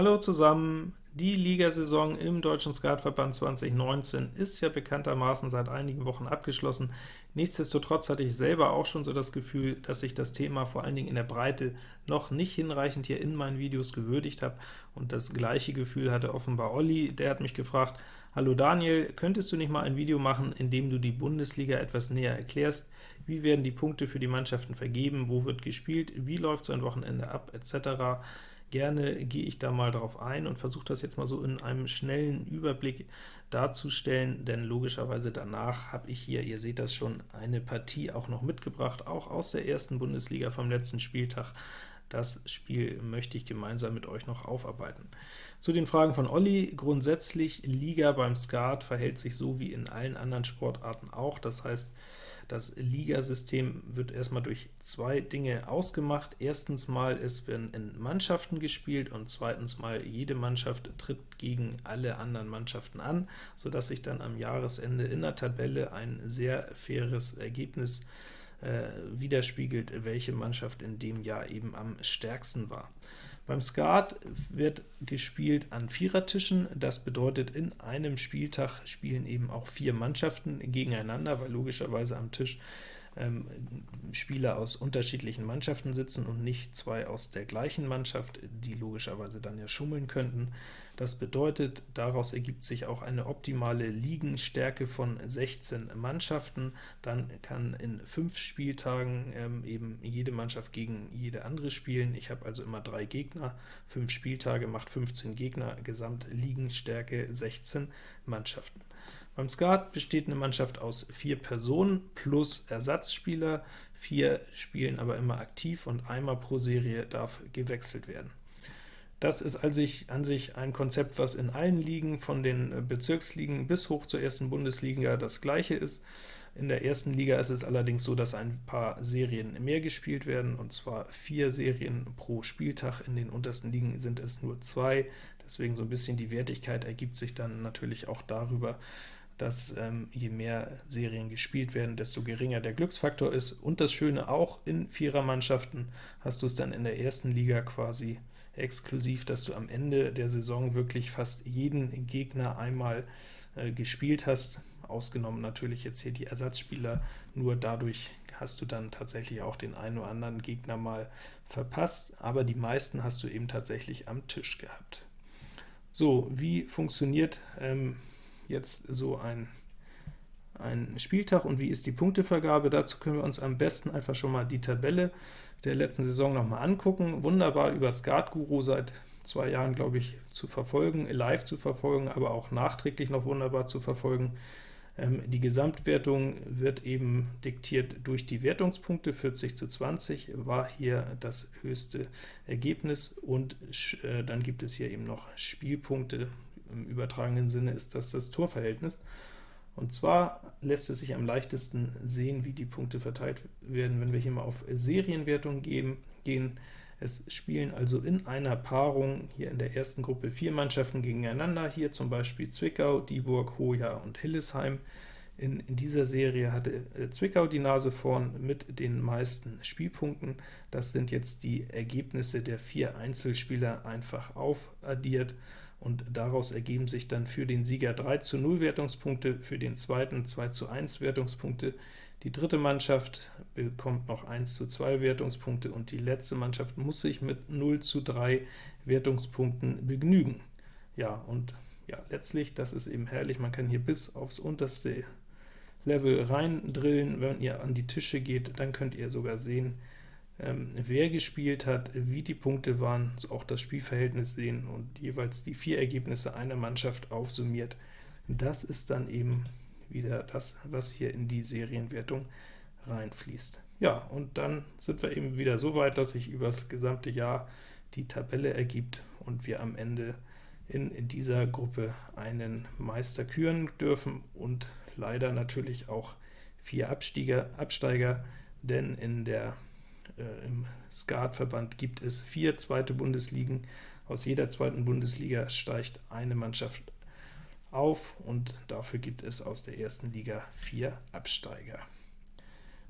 Hallo zusammen! Die Ligasaison im Deutschen Skatverband 2019 ist ja bekanntermaßen seit einigen Wochen abgeschlossen. Nichtsdestotrotz hatte ich selber auch schon so das Gefühl, dass ich das Thema vor allen Dingen in der Breite noch nicht hinreichend hier in meinen Videos gewürdigt habe, und das gleiche Gefühl hatte offenbar Olli. Der hat mich gefragt, Hallo Daniel, könntest du nicht mal ein Video machen, in dem du die Bundesliga etwas näher erklärst? Wie werden die Punkte für die Mannschaften vergeben? Wo wird gespielt? Wie läuft so ein Wochenende ab? etc. Gerne gehe ich da mal drauf ein und versuche das jetzt mal so in einem schnellen Überblick darzustellen, denn logischerweise danach habe ich hier, ihr seht das schon, eine Partie auch noch mitgebracht, auch aus der ersten Bundesliga vom letzten Spieltag. Das Spiel möchte ich gemeinsam mit euch noch aufarbeiten. Zu den Fragen von Olli. Grundsätzlich, Liga beim Skat verhält sich so wie in allen anderen Sportarten auch. Das heißt, das Ligasystem wird erstmal durch zwei Dinge ausgemacht. Erstens mal, es werden in Mannschaften gespielt, und zweitens mal, jede Mannschaft tritt gegen alle anderen Mannschaften an, sodass sich dann am Jahresende in der Tabelle ein sehr faires Ergebnis äh, widerspiegelt, welche Mannschaft in dem Jahr eben am stärksten war. Beim Skat wird gespielt an Vierertischen, das bedeutet, in einem Spieltag spielen eben auch vier Mannschaften gegeneinander, weil logischerweise am Tisch ähm, Spieler aus unterschiedlichen Mannschaften sitzen und nicht zwei aus der gleichen Mannschaft, die logischerweise dann ja schummeln könnten. Das bedeutet, daraus ergibt sich auch eine optimale Ligenstärke von 16 Mannschaften. Dann kann in fünf Spieltagen ähm, eben jede Mannschaft gegen jede andere spielen. Ich habe also immer drei Gegner, fünf Spieltage macht 15 Gegner, Gesamtligenstärke 16 Mannschaften. Beim Skat besteht eine Mannschaft aus vier Personen plus Ersatzspieler, vier spielen aber immer aktiv und einmal pro Serie darf gewechselt werden. Das ist an sich ein Konzept, was in allen Ligen, von den Bezirksligen bis hoch zur ersten Bundesliga das gleiche ist. In der ersten Liga ist es allerdings so, dass ein paar Serien mehr gespielt werden, und zwar vier Serien pro Spieltag. In den untersten Ligen sind es nur zwei, deswegen so ein bisschen die Wertigkeit ergibt sich dann natürlich auch darüber, dass ähm, je mehr Serien gespielt werden, desto geringer der Glücksfaktor ist. Und das Schöne auch, in Vierermannschaften hast du es dann in der ersten Liga quasi exklusiv, dass du am Ende der Saison wirklich fast jeden Gegner einmal äh, gespielt hast, ausgenommen natürlich jetzt hier die Ersatzspieler, nur dadurch hast du dann tatsächlich auch den einen oder anderen Gegner mal verpasst, aber die meisten hast du eben tatsächlich am Tisch gehabt. So, wie funktioniert ähm, jetzt so ein, ein Spieltag und wie ist die Punktevergabe? Dazu können wir uns am besten einfach schon mal die Tabelle der letzten Saison noch mal angucken. Wunderbar über Skatguru seit zwei Jahren, glaube ich, zu verfolgen, live zu verfolgen, aber auch nachträglich noch wunderbar zu verfolgen. Ähm, die Gesamtwertung wird eben diktiert durch die Wertungspunkte, 40 zu 20 war hier das höchste Ergebnis, und äh, dann gibt es hier eben noch Spielpunkte, im übertragenen Sinne ist das das Torverhältnis. Und zwar lässt es sich am leichtesten sehen, wie die Punkte verteilt werden, wenn wir hier mal auf Serienwertung gehen. Es spielen also in einer Paarung hier in der ersten Gruppe vier Mannschaften gegeneinander, hier zum Beispiel Zwickau, Dieburg, Hoja und Hillesheim. In, in, dieser Serie hatte äh, Zwickau die Nase vorn mit den meisten Spielpunkten. Das sind jetzt die Ergebnisse der vier Einzelspieler einfach aufaddiert und daraus ergeben sich dann für den Sieger 3 zu 0 Wertungspunkte, für den zweiten 2 zu 1 Wertungspunkte, die dritte Mannschaft bekommt noch 1 zu 2 Wertungspunkte, und die letzte Mannschaft muss sich mit 0 zu 3 Wertungspunkten begnügen. Ja, und ja, letztlich, das ist eben herrlich, man kann hier bis aufs unterste Level reindrillen. Wenn ihr an die Tische geht, dann könnt ihr sogar sehen, ähm, wer gespielt hat, wie die Punkte waren, so auch das Spielverhältnis sehen und jeweils die vier Ergebnisse einer Mannschaft aufsummiert. Das ist dann eben wieder das, was hier in die Serienwertung reinfließt. Ja, und dann sind wir eben wieder so weit, dass sich über das gesamte Jahr die Tabelle ergibt und wir am Ende in, in dieser Gruppe einen Meister küren dürfen und leider natürlich auch vier Absteiger, Absteiger denn in der äh, im Skatverband gibt es vier zweite Bundesligen. Aus jeder zweiten Bundesliga steigt eine Mannschaft auf, und dafür gibt es aus der ersten Liga vier Absteiger.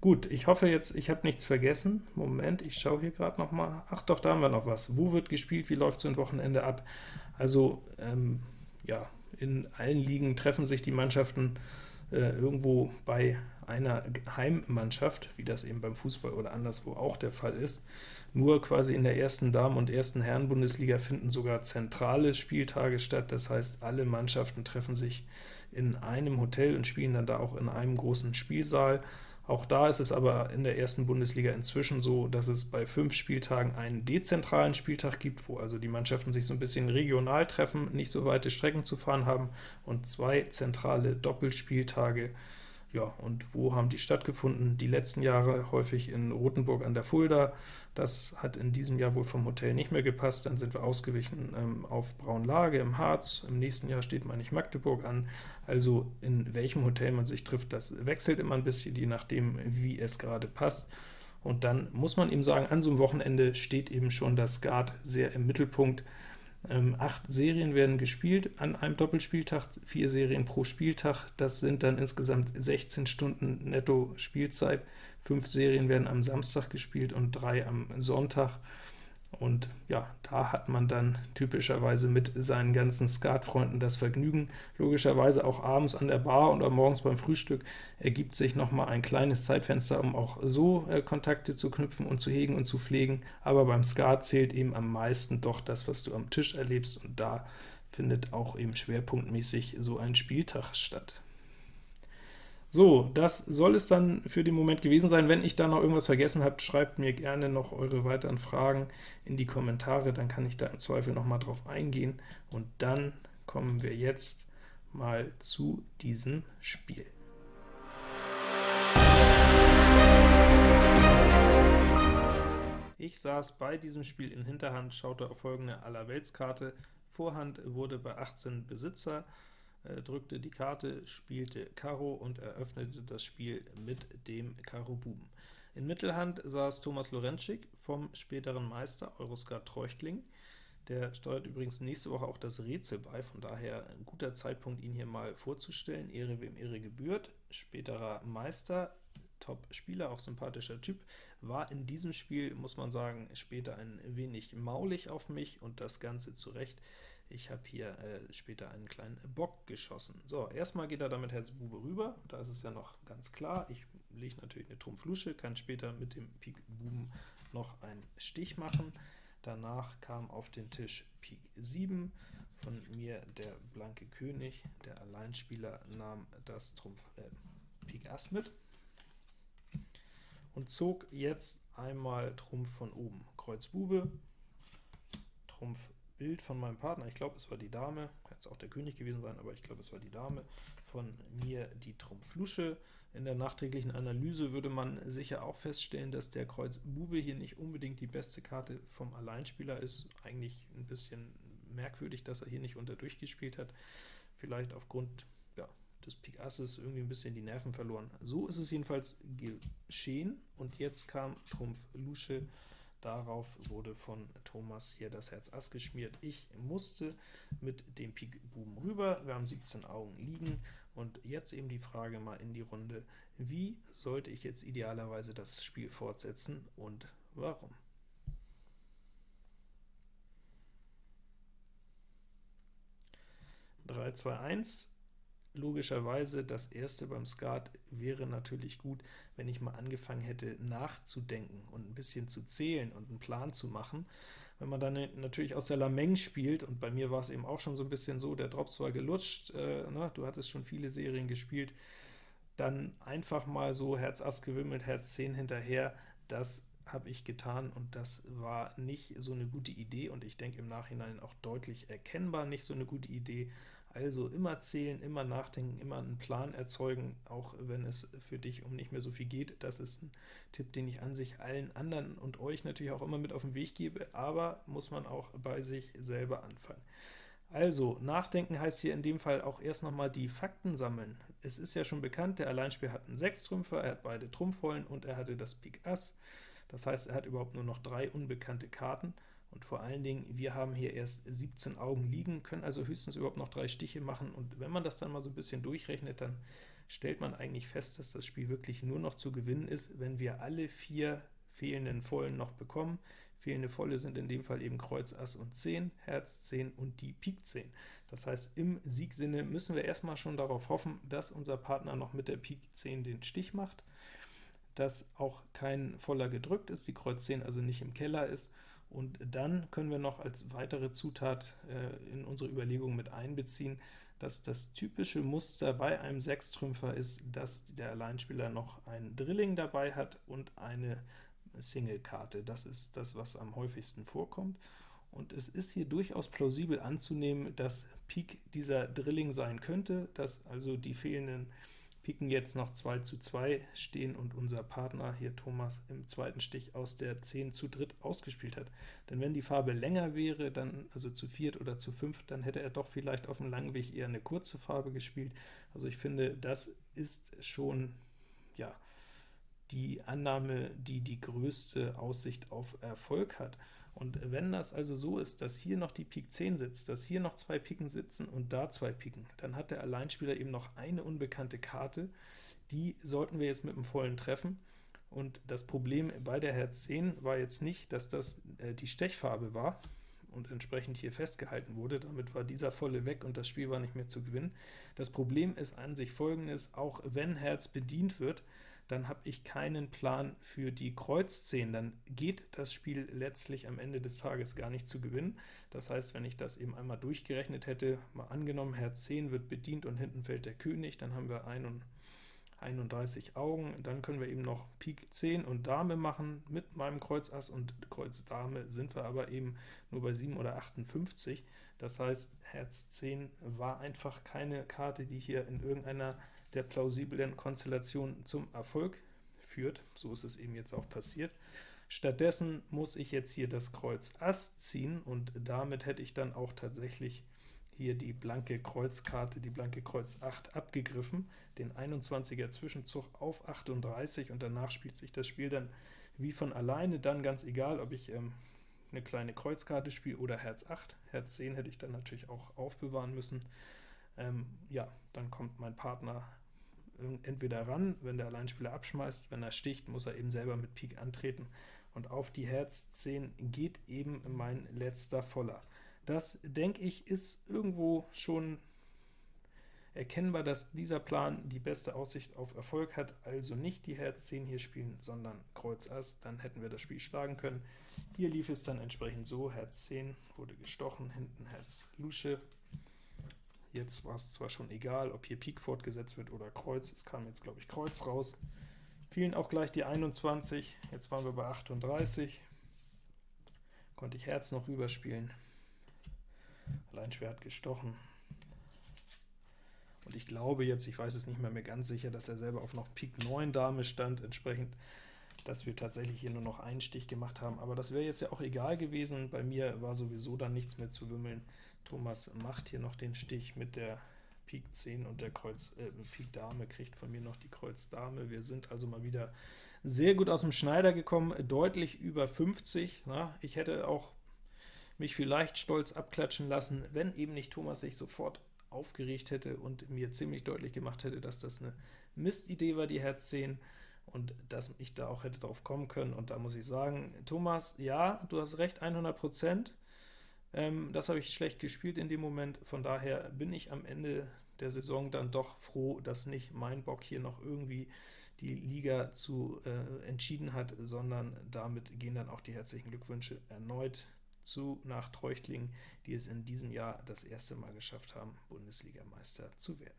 Gut, ich hoffe jetzt, ich habe nichts vergessen. Moment, ich schaue hier gerade noch mal. Ach doch, da haben wir noch was. Wo wird gespielt? Wie läuft so ein Wochenende ab? Also, ähm, ja, in allen Ligen treffen sich die Mannschaften irgendwo bei einer Heimmannschaft, wie das eben beim Fußball oder anderswo auch der Fall ist. Nur quasi in der ersten Damen- und ersten Herren-Bundesliga finden sogar zentrale Spieltage statt, das heißt, alle Mannschaften treffen sich in einem Hotel und spielen dann da auch in einem großen Spielsaal. Auch da ist es aber in der ersten Bundesliga inzwischen so, dass es bei fünf Spieltagen einen dezentralen Spieltag gibt, wo also die Mannschaften sich so ein bisschen regional treffen, nicht so weite Strecken zu fahren haben, und zwei zentrale Doppelspieltage, ja, und wo haben die stattgefunden? Die letzten Jahre häufig in Rothenburg an der Fulda. Das hat in diesem Jahr wohl vom Hotel nicht mehr gepasst. Dann sind wir ausgewichen ähm, auf Braunlage im Harz. Im nächsten Jahr steht man nicht Magdeburg an. Also in welchem Hotel man sich trifft, das wechselt immer ein bisschen, je nachdem, wie es gerade passt. Und dann muss man eben sagen, an so einem Wochenende steht eben schon das Skat sehr im Mittelpunkt. Ähm, acht Serien werden gespielt an einem Doppelspieltag, vier Serien pro Spieltag, das sind dann insgesamt 16 Stunden netto Spielzeit. Fünf Serien werden am Samstag gespielt und drei am Sonntag. Und ja, da hat man dann typischerweise mit seinen ganzen Skatfreunden das Vergnügen. Logischerweise auch abends an der Bar oder morgens beim Frühstück ergibt sich noch mal ein kleines Zeitfenster, um auch so äh, Kontakte zu knüpfen und zu hegen und zu pflegen. Aber beim Skat zählt eben am meisten doch das, was du am Tisch erlebst, und da findet auch eben schwerpunktmäßig so ein Spieltag statt. So, das soll es dann für den Moment gewesen sein. Wenn ich da noch irgendwas vergessen habe, schreibt mir gerne noch eure weiteren Fragen in die Kommentare, dann kann ich da im Zweifel noch mal drauf eingehen. Und dann kommen wir jetzt mal zu diesem Spiel. Ich saß bei diesem Spiel in Hinterhand, schaute auf folgende Allerweltskarte. Vorhand wurde bei 18 Besitzer, drückte die Karte, spielte Karo und eröffnete das Spiel mit dem Karo Buben. In Mittelhand saß Thomas Lorenzschik vom späteren Meister Euroskat Treuchtling. Der steuert übrigens nächste Woche auch das Rätsel bei, von daher ein guter Zeitpunkt, ihn hier mal vorzustellen. Ehre wem Ehre gebührt. Späterer Meister, Top-Spieler, auch sympathischer Typ, war in diesem Spiel, muss man sagen, später ein wenig maulig auf mich, und das Ganze zu Recht. Ich habe hier äh, später einen kleinen Bock geschossen. So, erstmal geht er damit Herz Bube rüber, da ist es ja noch ganz klar. Ich lege natürlich eine Trumpf-Lusche, kann später mit dem Pik Buben noch einen Stich machen. Danach kam auf den Tisch Pik 7, von mir der blanke König, der Alleinspieler nahm das Trumpf äh, Pik Ass mit und zog jetzt einmal Trumpf von oben. Kreuz Bube, Trumpf Bild von meinem Partner, ich glaube, es war die Dame, kann jetzt auch der König gewesen sein, aber ich glaube, es war die Dame, von mir die Trumpf Lusche. In der nachträglichen Analyse würde man sicher auch feststellen, dass der Kreuz Bube hier nicht unbedingt die beste Karte vom Alleinspieler ist. Eigentlich ein bisschen merkwürdig, dass er hier nicht unter durchgespielt hat. Vielleicht aufgrund ja, des Pik Asses irgendwie ein bisschen die Nerven verloren. So ist es jedenfalls geschehen, und jetzt kam Trumpf Lusche Darauf wurde von Thomas hier das Herz Ass geschmiert. Ich musste mit dem Pik Buben rüber, wir haben 17 Augen liegen, und jetzt eben die Frage mal in die Runde, wie sollte ich jetzt idealerweise das Spiel fortsetzen und warum? Drei, zwei, eins logischerweise das erste beim Skat wäre natürlich gut, wenn ich mal angefangen hätte nachzudenken und ein bisschen zu zählen und einen Plan zu machen. Wenn man dann natürlich aus der Lameng spielt, und bei mir war es eben auch schon so ein bisschen so, der Drops war gelutscht, äh, ne, du hattest schon viele Serien gespielt, dann einfach mal so Herz Ass gewimmelt, Herz 10 hinterher, das habe ich getan, und das war nicht so eine gute Idee, und ich denke im Nachhinein auch deutlich erkennbar nicht so eine gute Idee, also immer zählen, immer nachdenken, immer einen Plan erzeugen, auch wenn es für dich um nicht mehr so viel geht. Das ist ein Tipp, den ich an sich allen anderen und euch natürlich auch immer mit auf den Weg gebe, aber muss man auch bei sich selber anfangen. Also, nachdenken heißt hier in dem Fall auch erst nochmal die Fakten sammeln. Es ist ja schon bekannt, der Alleinspieler hat einen Sechstrümpfer, er hat beide Trumpfrollen und er hatte das Pik Ass. Das heißt, er hat überhaupt nur noch drei unbekannte Karten. Und vor allen Dingen, wir haben hier erst 17 Augen liegen, können also höchstens überhaupt noch drei Stiche machen, und wenn man das dann mal so ein bisschen durchrechnet, dann stellt man eigentlich fest, dass das Spiel wirklich nur noch zu gewinnen ist, wenn wir alle vier fehlenden Vollen noch bekommen. Fehlende Volle sind in dem Fall eben Kreuz, Ass und 10, Herz 10 und die Pik 10. Das heißt, im Siegsinne müssen wir erstmal schon darauf hoffen, dass unser Partner noch mit der Pik 10 den Stich macht, dass auch kein Voller gedrückt ist, die Kreuz 10 also nicht im Keller ist, und dann können wir noch als weitere Zutat äh, in unsere Überlegungen mit einbeziehen, dass das typische Muster bei einem Sechstrümpfer ist, dass der Alleinspieler noch ein Drilling dabei hat und eine Single-Karte. Das ist das, was am häufigsten vorkommt. Und es ist hier durchaus plausibel anzunehmen, dass Pik dieser Drilling sein könnte, dass also die fehlenden Piken jetzt noch 2 zu 2 stehen und unser Partner hier Thomas im zweiten Stich aus der 10 zu dritt ausgespielt hat. Denn wenn die Farbe länger wäre, dann also zu viert oder zu fünf, dann hätte er doch vielleicht auf dem langen Weg eher eine kurze Farbe gespielt. Also ich finde, das ist schon ja, die Annahme, die die größte Aussicht auf Erfolg hat. Und wenn das also so ist, dass hier noch die Pik 10 sitzt, dass hier noch zwei Piken sitzen und da zwei Piken, dann hat der Alleinspieler eben noch eine unbekannte Karte, die sollten wir jetzt mit dem vollen treffen. Und das Problem bei der Herz 10 war jetzt nicht, dass das äh, die Stechfarbe war, und entsprechend hier festgehalten wurde. Damit war dieser volle weg und das Spiel war nicht mehr zu gewinnen. Das Problem ist an sich folgendes, auch wenn Herz bedient wird, dann habe ich keinen Plan für die Kreuz 10, dann geht das Spiel letztlich am Ende des Tages gar nicht zu gewinnen. Das heißt, wenn ich das eben einmal durchgerechnet hätte, mal angenommen, Herz 10 wird bedient und hinten fällt der König, dann haben wir 31 Augen, dann können wir eben noch Pik 10 und Dame machen mit meinem Kreuz Ass und Kreuz Dame sind wir aber eben nur bei 7 oder 58. Das heißt, Herz 10 war einfach keine Karte, die hier in irgendeiner der plausiblen Konstellation zum Erfolg führt. So ist es eben jetzt auch passiert. Stattdessen muss ich jetzt hier das Kreuz Ass ziehen, und damit hätte ich dann auch tatsächlich hier die blanke Kreuzkarte, die blanke Kreuz 8 abgegriffen, den 21er Zwischenzug auf 38, und danach spielt sich das Spiel dann wie von alleine, dann ganz egal, ob ich ähm, eine kleine Kreuzkarte spiele oder Herz 8. Herz 10 hätte ich dann natürlich auch aufbewahren müssen. Ähm, ja, dann kommt mein Partner entweder ran, wenn der Alleinspieler abschmeißt, wenn er sticht, muss er eben selber mit Pik antreten, und auf die Herz 10 geht eben mein letzter Voller. Das, denke ich, ist irgendwo schon erkennbar, dass dieser Plan die beste Aussicht auf Erfolg hat, also nicht die Herz 10 hier spielen, sondern Kreuz Ass, dann hätten wir das Spiel schlagen können. Hier lief es dann entsprechend so, Herz 10 wurde gestochen, hinten Herz Lusche, Jetzt war es zwar schon egal, ob hier Pik fortgesetzt wird oder Kreuz, es kam jetzt, glaube ich, Kreuz raus. Fielen auch gleich die 21, jetzt waren wir bei 38, konnte ich Herz noch rüberspielen. Alleinschwer hat gestochen. Und ich glaube jetzt, ich weiß es nicht mehr, mehr ganz sicher, dass er selber auf noch Pik 9 Dame stand, entsprechend dass wir tatsächlich hier nur noch einen Stich gemacht haben, aber das wäre jetzt ja auch egal gewesen. Bei mir war sowieso dann nichts mehr zu wimmeln. Thomas macht hier noch den Stich mit der Pik 10 und der Kreuz äh, Pik Dame kriegt von mir noch die Kreuz Dame. Wir sind also mal wieder sehr gut aus dem Schneider gekommen, deutlich über 50. Na, ich hätte auch mich vielleicht stolz abklatschen lassen, wenn eben nicht Thomas sich sofort aufgeregt hätte und mir ziemlich deutlich gemacht hätte, dass das eine Mistidee war, die Herz 10 und dass ich da auch hätte drauf kommen können. Und da muss ich sagen, Thomas, ja, du hast recht, 100%. Ähm, das habe ich schlecht gespielt in dem Moment, von daher bin ich am Ende der Saison dann doch froh, dass nicht mein Bock hier noch irgendwie die Liga zu äh, entschieden hat, sondern damit gehen dann auch die herzlichen Glückwünsche erneut zu nach Treuchtlingen, die es in diesem Jahr das erste Mal geschafft haben, Bundesligameister zu werden.